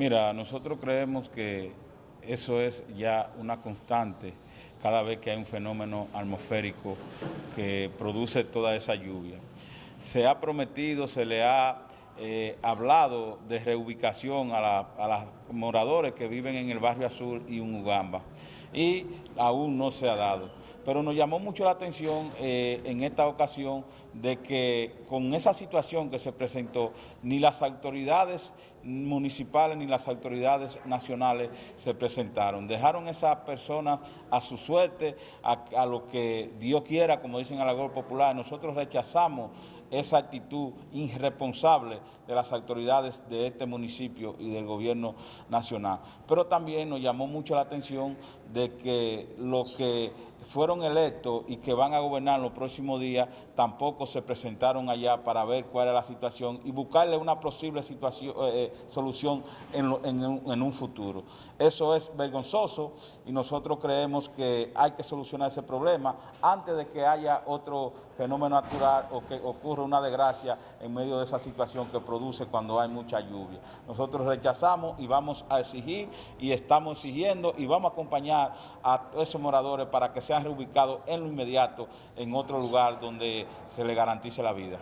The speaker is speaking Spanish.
Mira, nosotros creemos que eso es ya una constante cada vez que hay un fenómeno atmosférico que produce toda esa lluvia. Se ha prometido, se le ha eh, hablado de reubicación a, los moradores que viven en el barrio Azul y en Ugamba y aún no se ha dado. Pero nos llamó mucho la atención eh, en esta ocasión de que con esa situación que se presentó, ni las autoridades municipales ni las autoridades nacionales se presentaron. Dejaron esas personas a su suerte, a, a lo que Dios quiera, como dicen a la Gol Popular. Nosotros rechazamos esa actitud irresponsable de las autoridades de este municipio y del gobierno nacional. Pero también nos llamó mucho la atención de que los que fueron electos y que van a gobernar los próximos días tampoco se presentaron allá para ver cuál era la situación y buscarle una posible situación, eh, eh, solución en, en, un futuro. Eso es vergonzoso y nosotros creemos que hay que solucionar ese problema antes de que haya otro fenómeno natural o que ocurra una desgracia en medio de esa situación que produce cuando hay mucha lluvia. Nosotros rechazamos y vamos a exigir y estamos exigiendo y vamos a acompañar a esos moradores para que sean reubicados en lo inmediato en otro lugar donde se le garantice la vida.